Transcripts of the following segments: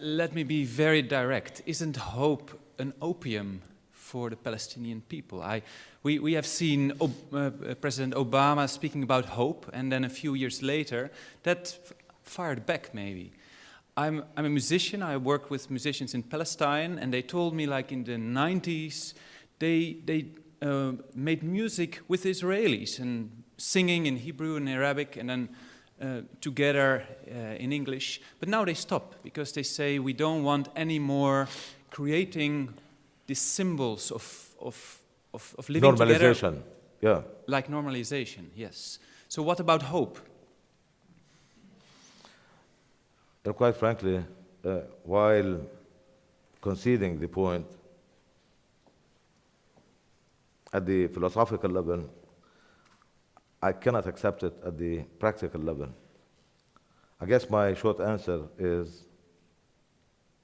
let me be very direct. Isn't hope an opium for the Palestinian people? I, we, we have seen Ob uh, President Obama speaking about hope, and then a few years later, that fired back maybe. I'm, I'm a musician, I work with musicians in Palestine, and they told me like in the 90s, they, they uh, made music with Israelis and singing in Hebrew and Arabic and then uh, together uh, in English. But now they stop because they say we don't want any more creating these symbols of, of, of, of living normalization. together. yeah. Like normalization, yes. So what about hope? And quite frankly, uh, while conceding the point at the philosophical level, I cannot accept it at the practical level. I guess my short answer is,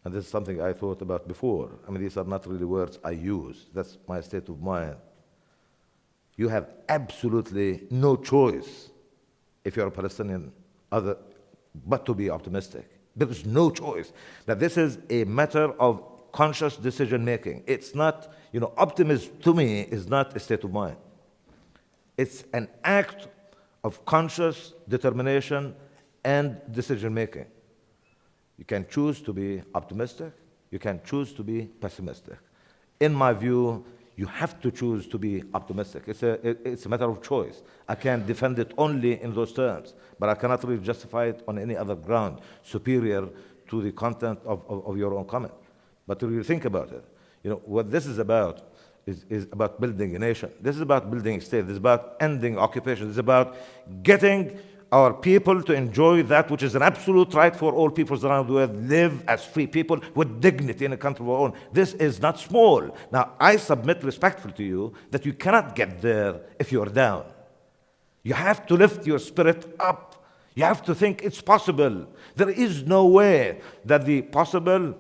and this is something I thought about before, I mean, these are not really words I use, that's my state of mind. You have absolutely no choice if you're a Palestinian other, but to be optimistic. There is no choice. That this is a matter of conscious decision making. It's not, you know, optimism to me is not a state of mind. It's an act of conscious determination and decision making. You can choose to be optimistic, you can choose to be pessimistic. In my view, you have to choose to be optimistic. It's a, it's a matter of choice. I can defend it only in those terms, but I cannot really justify it on any other ground superior to the content of, of, of your own comment. But to really think about it, you know, what this is about is, is about building a nation. This is about building a state. This is about ending occupation. This is about getting our people to enjoy that which is an absolute right for all peoples around the world, live as free people with dignity in a country of our own. This is not small. Now, I submit respectfully to you that you cannot get there if you're down. You have to lift your spirit up. You have to think it's possible. There is no way that the possible,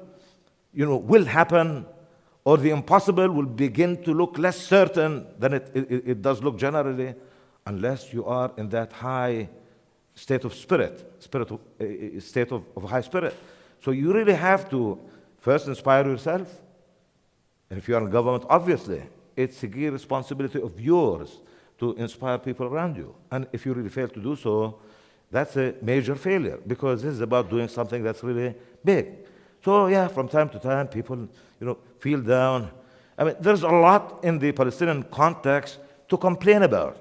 you know, will happen or the impossible will begin to look less certain than it, it, it does look generally unless you are in that high state of spirit, spirit of, uh, state of, of high spirit. So you really have to first inspire yourself. And if you are in government, obviously, it's a key responsibility of yours to inspire people around you. And if you really fail to do so, that's a major failure because this is about doing something that's really big. So yeah, from time to time, people, you know, feel down. I mean, there's a lot in the Palestinian context to complain about.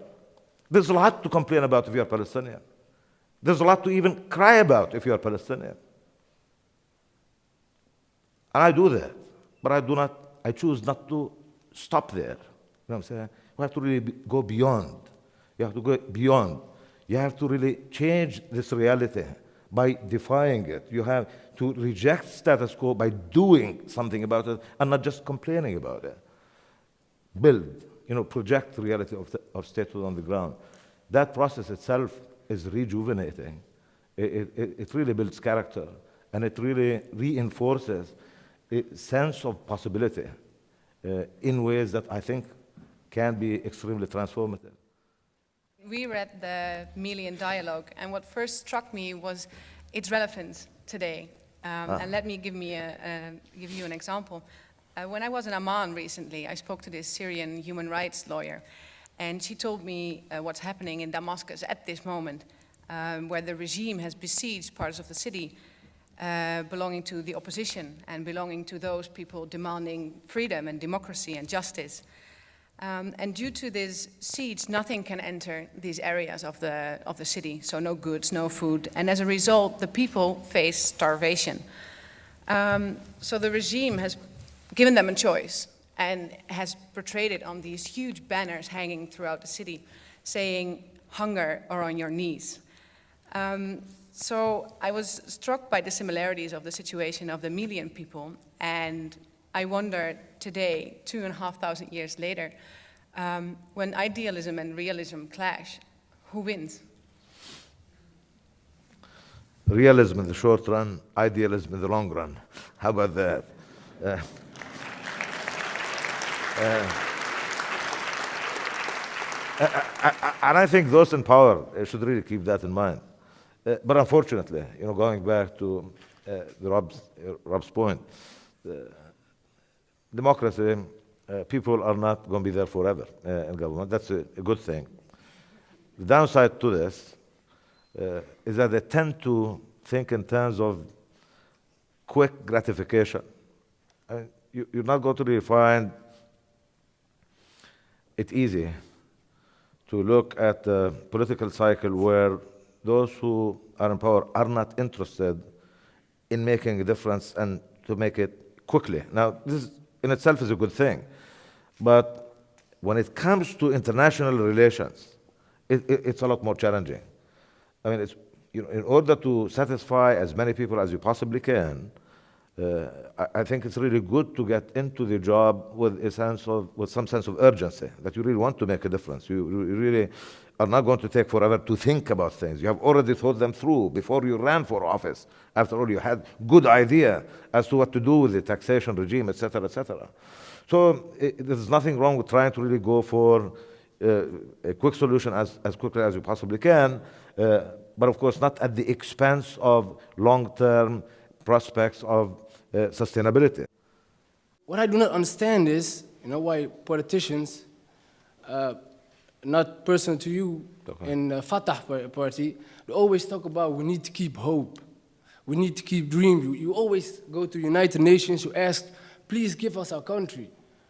There's a lot to complain about if you're Palestinian. There's a lot to even cry about if you're Palestinian. And I do that, but I do not, I choose not to stop there. You know what I'm saying? You have to really be, go beyond. You have to go beyond. You have to really change this reality by defying it. You have to reject status quo by doing something about it and not just complaining about it. Build, you know, project the reality of, the, of statehood on the ground. That process itself is rejuvenating. It, it, it really builds character and it really reinforces a sense of possibility uh, in ways that I think can be extremely transformative. We read the Melian dialogue, and what first struck me was its relevance today. Um, ah. And let me give, me a, a, give you an example. Uh, when I was in Amman recently, I spoke to this Syrian human rights lawyer, and she told me uh, what's happening in Damascus at this moment, um, where the regime has besieged parts of the city uh, belonging to the opposition and belonging to those people demanding freedom and democracy and justice. Um, and due to these siege, nothing can enter these areas of the, of the city, so no goods, no food. And as a result, the people face starvation. Um, so the regime has given them a choice and has portrayed it on these huge banners hanging throughout the city saying hunger or on your knees. Um, so I was struck by the similarities of the situation of the Melian people and I wonder today, two and a half thousand years later, um, when idealism and realism clash, who wins? Realism in the short run, idealism in the long run. How about that? Uh, uh, and I think those in power should really keep that in mind. Uh, but unfortunately, you know, going back to uh, Rob's, uh, Rob's point. Uh, democracy, uh, people are not going to be there forever uh, in government. That's a, a, good thing. The downside to this uh, is that they tend to think in terms of quick gratification. you, are not going to really find it easy to look at the political cycle where those who are in power are not interested in making a difference and to make it quickly. Now, this in itself is a good thing, but when it comes to international relations, it, it, it's a lot more challenging. I mean, you know, in order to satisfy as many people as you possibly can, I, I, think it's really good to get into the job with a sense of, with some sense of urgency, that you really want to make a difference. You, you really are not going to take forever to think about things. You have already thought them through before you ran for office. After all, you had good idea as to what to do with the taxation regime, etc., etc. So it, there's nothing wrong with trying to really go for uh, a quick solution as, as quickly as you possibly can, uh, but of course not at the expense of long-term prospects of uh, sustainability. What I do not understand is, you know, why politicians, uh, not personal to you okay. in the Fatah party, they always talk about we need to keep hope. We need to keep dreams. You, you always go to United Nations, you ask, please give us our country.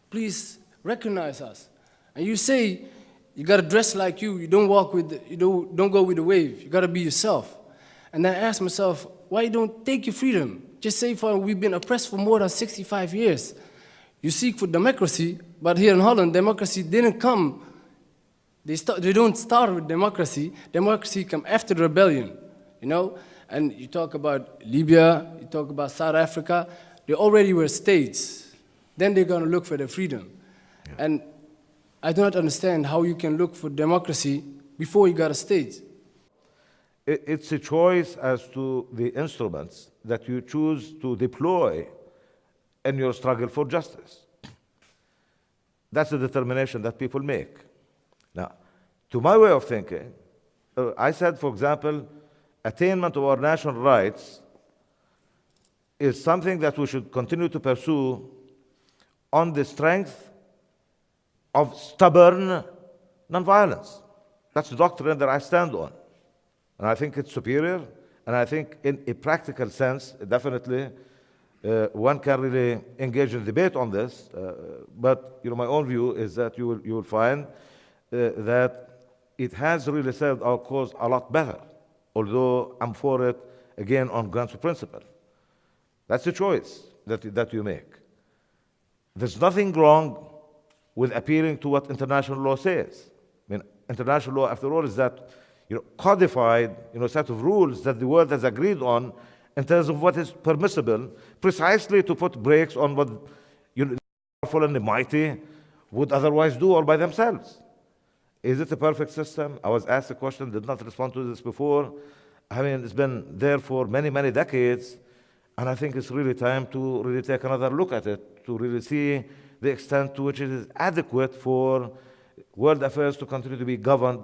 Please recognize us. And you say, you gotta dress like you, you don't walk with, the, you don't, don't go with the wave, you gotta be yourself. And then I ask myself, why you don't take your freedom? Just say for we've been oppressed for more than 65 years. You seek for democracy, but here in Holland, democracy didn't come. They, they don't start with democracy. Democracy come after the rebellion, you know? And you talk about Libya, you talk about South Africa, they already were states. Then they're gonna look for their freedom. Yeah. And I do not understand how you can look for democracy before you got a state it's a choice as to the instruments that you choose to deploy in your struggle for justice. That's the determination that people make. Now, to my way of thinking, uh, I said, for example, attainment of our national rights is something that we should continue to pursue on the strength of stubborn nonviolence. That's the doctrine that I stand on. And I think it's superior. And I think in a practical sense, definitely, uh, one can really engage in debate on this. Uh, but you know, my own view is that you will, you will find uh, that it has really served our cause a lot better, although I'm for it, again, on grounds of principle. That's a choice that, that you make. There's nothing wrong with appealing to what international law says. I mean, international law, after all, is that you know, codified you know, set of rules that the world has agreed on in terms of what is permissible, precisely to put brakes on what you know, the powerful and the mighty would otherwise do all by themselves. Is it a perfect system? I was asked a question, did not respond to this before. I mean, it's been there for many, many decades, and I think it's really time to really take another look at it, to really see the extent to which it is adequate for world affairs to continue to be governed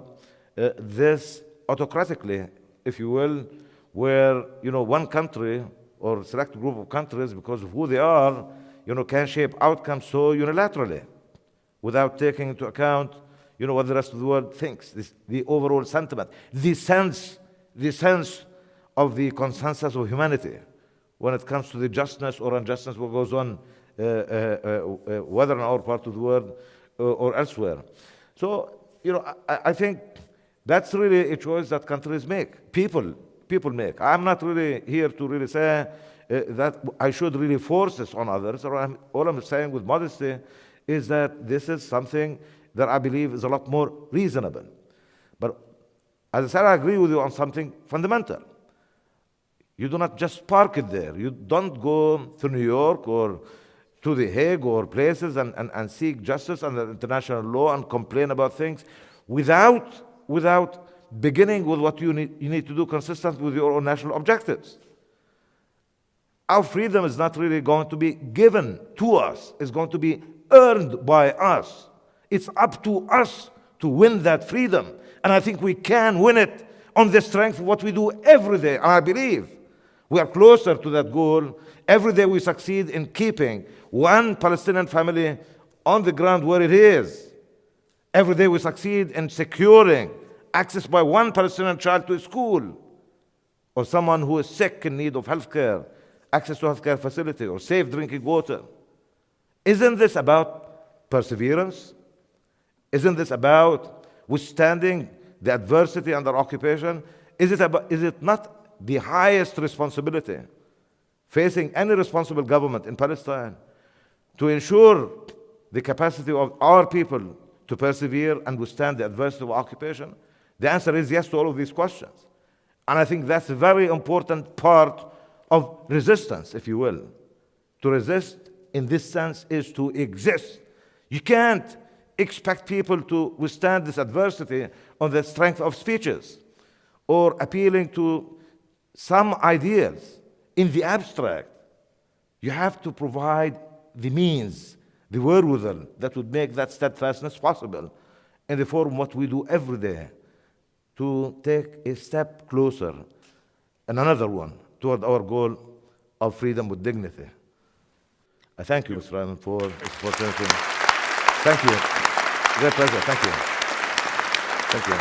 uh, this autocratically, if you will, where you know one country or select group of countries, because of who they are, you know, can shape outcomes so unilaterally, without taking into account, you know, what the rest of the world thinks, this, the overall sentiment, the sense, the sense of the consensus of humanity when it comes to the justness or unjustness what goes on, uh, uh, uh, uh whether in our part of the world uh, or elsewhere. So, you know, I, I think that's really a choice that countries make, people, people make. I'm not really here to really say uh, that I should really force this on others. I'm, all I'm saying with modesty is that this is something that I believe is a lot more reasonable. But as I said, I agree with you on something fundamental. You do not just park it there. You don't go to New York or to The Hague or places and, and, and seek justice under international law and complain about things without without beginning with what you need, you need to do consistent with your own national objectives. Our freedom is not really going to be given to us, it's going to be earned by us. It's up to us to win that freedom. And I think we can win it on the strength of what we do every day. And I believe We are closer to that goal. Every day we succeed in keeping one Palestinian family on the ground where it is. Every day we succeed in securing access by one Palestinian child to a school or someone who is sick in need of health care, access to health care facility or safe drinking water. Isn't this about perseverance? Isn't this about withstanding the adversity under occupation? Is it, about, is it not the highest responsibility facing any responsible government in Palestine to ensure the capacity of our people to persevere and withstand the adversity of occupation? The answer is yes to all of these questions. And I think that's a very important part of resistance, if you will. To resist in this sense is to exist. You can't expect people to withstand this adversity on the strength of speeches or appealing to some ideas in the abstract. You have to provide the means, the wherewithal that would make that steadfastness possible in the form what we do every day to take a step closer and another one toward our goal of freedom with dignity. I thank you, Mr. Ryan, for this opportunity. Thank you. Great pleasure. Thank you. Thank you.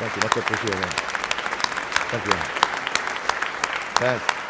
Thank you. Much appreciated. Thank you. Thanks.